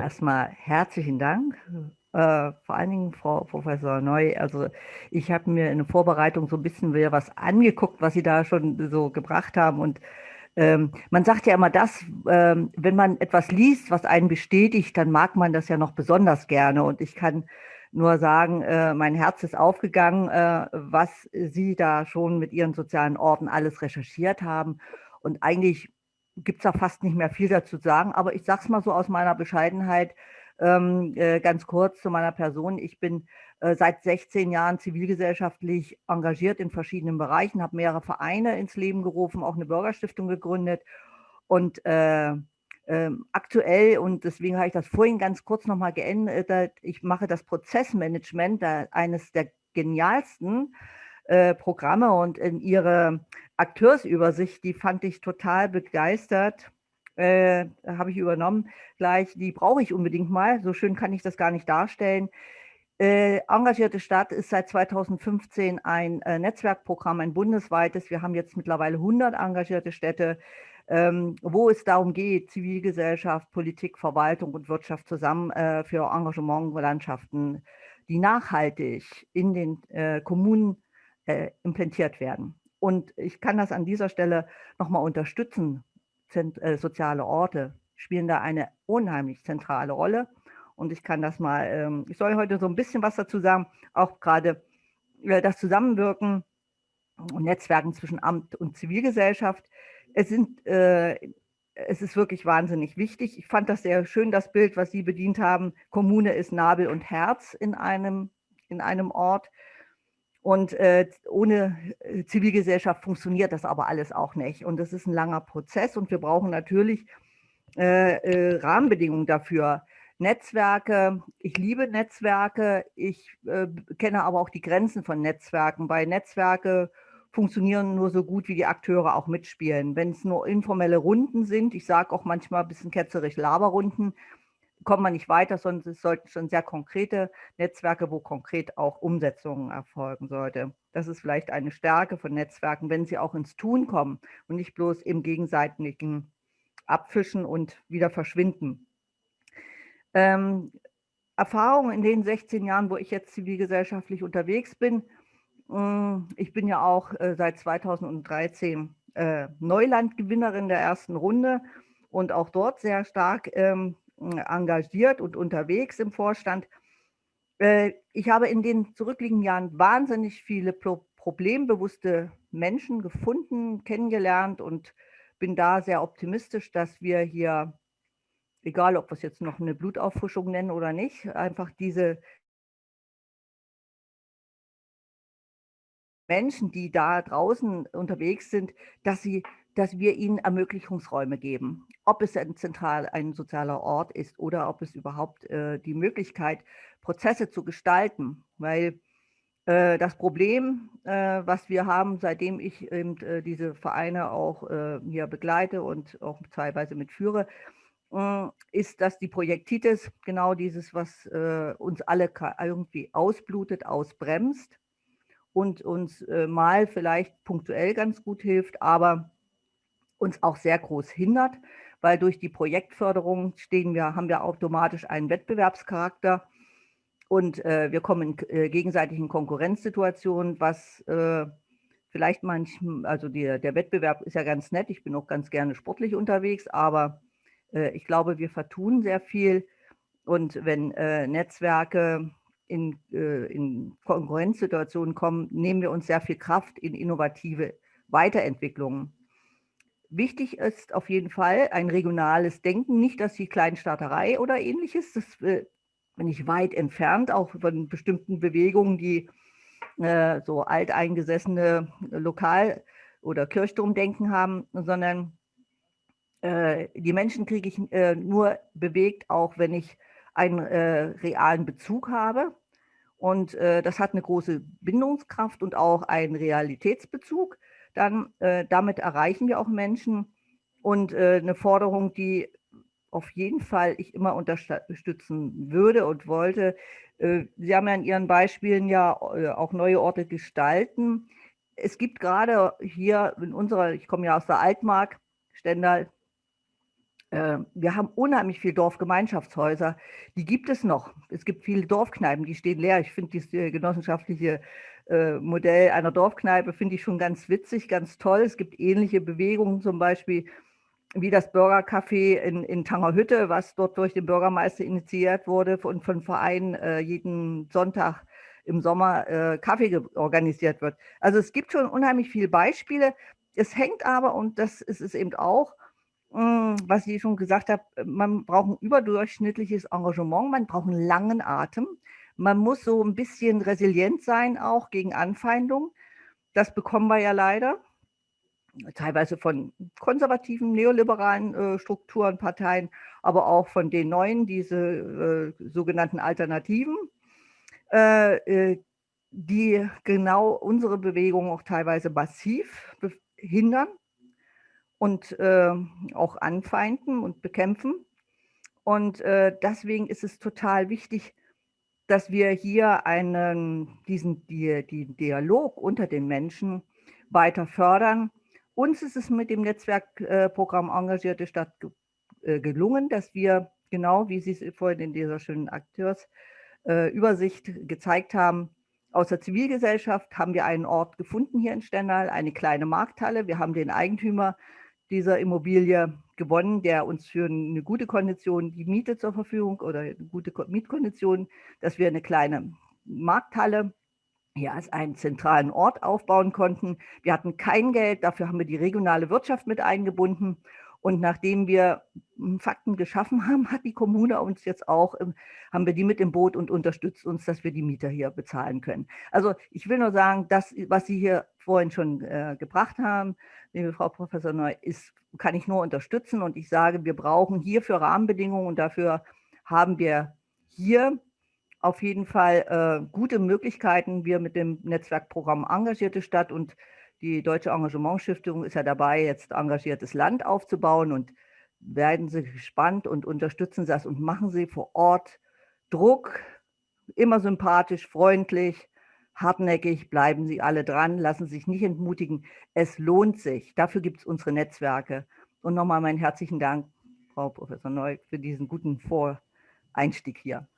Erstmal herzlichen Dank, äh, vor allen Dingen Frau Professor Neu. Also ich habe mir in der Vorbereitung so ein bisschen wieder was angeguckt, was Sie da schon so gebracht haben. Und ähm, man sagt ja immer das, ähm, wenn man etwas liest, was einen bestätigt, dann mag man das ja noch besonders gerne. Und ich kann nur sagen, äh, mein Herz ist aufgegangen, äh, was Sie da schon mit Ihren sozialen Orten alles recherchiert haben. Und eigentlich gibt es da fast nicht mehr viel dazu zu sagen, aber ich sage es mal so aus meiner Bescheidenheit, ähm, äh, ganz kurz zu meiner Person. Ich bin äh, seit 16 Jahren zivilgesellschaftlich engagiert in verschiedenen Bereichen, habe mehrere Vereine ins Leben gerufen, auch eine Bürgerstiftung gegründet und äh, ähm, aktuell, und deswegen habe ich das vorhin ganz kurz nochmal geändert, ich mache das Prozessmanagement, eines der genialsten äh, Programme und in ihre Akteursübersicht, die fand ich total begeistert. Äh, habe ich übernommen gleich, die brauche ich unbedingt mal, so schön kann ich das gar nicht darstellen. Äh, engagierte Stadt ist seit 2015 ein äh, Netzwerkprogramm, ein bundesweites. Wir haben jetzt mittlerweile 100 engagierte Städte, ähm, wo es darum geht, Zivilgesellschaft, Politik, Verwaltung und Wirtschaft zusammen äh, für Engagementlandschaften, die nachhaltig in den äh, Kommunen äh, implantiert werden. Und ich kann das an dieser Stelle nochmal unterstützen. Zent äh, soziale Orte spielen da eine unheimlich zentrale Rolle. Und ich kann das mal, ähm, ich soll heute so ein bisschen was dazu sagen, auch gerade äh, das Zusammenwirken und Netzwerken zwischen Amt und Zivilgesellschaft. Es, sind, äh, es ist wirklich wahnsinnig wichtig. Ich fand das sehr schön, das Bild, was Sie bedient haben. Kommune ist Nabel und Herz in einem, in einem Ort. Und äh, ohne äh, Zivilgesellschaft funktioniert das aber alles auch nicht. Und das ist ein langer Prozess und wir brauchen natürlich äh, äh, Rahmenbedingungen dafür. Netzwerke, ich liebe Netzwerke, ich äh, kenne aber auch die Grenzen von Netzwerken. Bei Netzwerke funktionieren nur so gut, wie die Akteure auch mitspielen. Wenn es nur informelle Runden sind, ich sage auch manchmal ein bisschen ketzerisch Laberrunden, kommt man nicht weiter, sondern es sollten schon sehr konkrete Netzwerke, wo konkret auch Umsetzungen erfolgen sollte. Das ist vielleicht eine Stärke von Netzwerken, wenn sie auch ins Tun kommen und nicht bloß im gegenseitigen Abfischen und wieder verschwinden. Ähm, Erfahrungen in den 16 Jahren, wo ich jetzt zivilgesellschaftlich unterwegs bin, hm, ich bin ja auch äh, seit 2013 äh, Neulandgewinnerin der ersten Runde und auch dort sehr stark ähm, engagiert und unterwegs im Vorstand. Äh, ich habe in den zurückliegenden Jahren wahnsinnig viele problembewusste Menschen gefunden, kennengelernt und bin da sehr optimistisch, dass wir hier, egal ob wir es jetzt noch eine Blutauffrischung nennen oder nicht, einfach diese Menschen, die da draußen unterwegs sind, dass sie dass wir ihnen Ermöglichungsräume geben. Ob es ein zentral ein sozialer Ort ist oder ob es überhaupt äh, die Möglichkeit, Prozesse zu gestalten. Weil äh, das Problem, äh, was wir haben, seitdem ich eben, äh, diese Vereine auch äh, hier begleite und auch teilweise mitführe, äh, ist, dass die Projektitis, genau dieses, was uns alle irgendwie ausblutet, ausbremst und uns mal vielleicht punktuell ganz gut hilft, aber uns auch sehr groß hindert, weil durch die Projektförderung stehen wir, haben wir automatisch einen Wettbewerbscharakter und äh, wir kommen in äh, gegenseitigen Konkurrenzsituationen, was äh, vielleicht manchmal, also die, der Wettbewerb ist ja ganz nett, ich bin auch ganz gerne sportlich unterwegs, aber äh, ich glaube, wir vertun sehr viel und wenn äh, Netzwerke in, äh, in Konkurrenzsituationen kommen, nehmen wir uns sehr viel Kraft in innovative Weiterentwicklungen. Wichtig ist auf jeden Fall ein regionales Denken, nicht dass die Kleinstaaterei oder ähnliches. Das äh, bin ich weit entfernt, auch von bestimmten Bewegungen, die äh, so alteingesessene Lokal- oder Kirchturmdenken haben, sondern äh, die Menschen kriege ich äh, nur bewegt, auch wenn ich einen äh, realen Bezug habe. Und äh, das hat eine große Bindungskraft und auch einen Realitätsbezug dann äh, damit erreichen wir auch Menschen. Und äh, eine Forderung, die auf jeden Fall ich immer unterstützen würde und wollte. Äh, Sie haben ja in Ihren Beispielen ja äh, auch neue Orte gestalten. Es gibt gerade hier in unserer, ich komme ja aus der Altmark, Stendal, wir haben unheimlich viele Dorfgemeinschaftshäuser, die gibt es noch. Es gibt viele Dorfkneipen, die stehen leer. Ich finde dieses äh, genossenschaftliche äh, Modell einer Dorfkneipe finde ich schon ganz witzig, ganz toll. Es gibt ähnliche Bewegungen, zum Beispiel wie das Bürgercafé in, in Tangerhütte, was dort durch den Bürgermeister initiiert wurde und von Vereinen äh, jeden Sonntag im Sommer Kaffee organisiert wird. Also es gibt schon unheimlich viele Beispiele. Es hängt aber, und das ist es eben auch, was ich schon gesagt habe, man braucht ein überdurchschnittliches Engagement, man braucht einen langen Atem, man muss so ein bisschen resilient sein auch gegen Anfeindungen. Das bekommen wir ja leider. Teilweise von konservativen, neoliberalen äh, Strukturen, Parteien, aber auch von den neuen, diese äh, sogenannten Alternativen, äh, äh die genau unsere Bewegung auch teilweise massiv hindern und äh, auch anfeinden und bekämpfen. Und äh, deswegen ist es total wichtig, dass wir hier einen, diesen die, die Dialog unter den Menschen weiter fördern uns ist es mit dem Netzwerkprogramm äh, Engagierte Stadt äh, gelungen, dass wir, genau wie Sie es vorhin in dieser schönen Akteursübersicht äh, gezeigt haben, aus der Zivilgesellschaft haben wir einen Ort gefunden hier in Stendal, eine kleine Markthalle. Wir haben den Eigentümer dieser Immobilie gewonnen, der uns für eine gute Kondition die Miete zur Verfügung oder eine gute Mietkondition, dass wir eine kleine Markthalle hier als einen zentralen Ort aufbauen konnten. Wir hatten kein Geld, dafür haben wir die regionale Wirtschaft mit eingebunden. Und nachdem wir Fakten geschaffen haben, hat die Kommune uns jetzt auch, haben wir die mit im Boot und unterstützt uns, dass wir die Mieter hier bezahlen können. Also ich will nur sagen, das, was Sie hier vorhin schon äh, gebracht haben, liebe Frau Professor Neu, ist, kann ich nur unterstützen. Und ich sage, wir brauchen hierfür Rahmenbedingungen und dafür haben wir hier auf jeden Fall äh, gute Möglichkeiten. Wir mit dem Netzwerkprogramm Engagierte Stadt und die Deutsche Engagementstiftung ist ja dabei, jetzt engagiertes Land aufzubauen und werden Sie gespannt und unterstützen Sie das und machen Sie vor Ort Druck, immer sympathisch, freundlich, hartnäckig, bleiben Sie alle dran, lassen Sie sich nicht entmutigen. Es lohnt sich. Dafür gibt es unsere Netzwerke. Und nochmal meinen herzlichen Dank, Frau Professor Neu, für diesen guten Voreinstieg hier.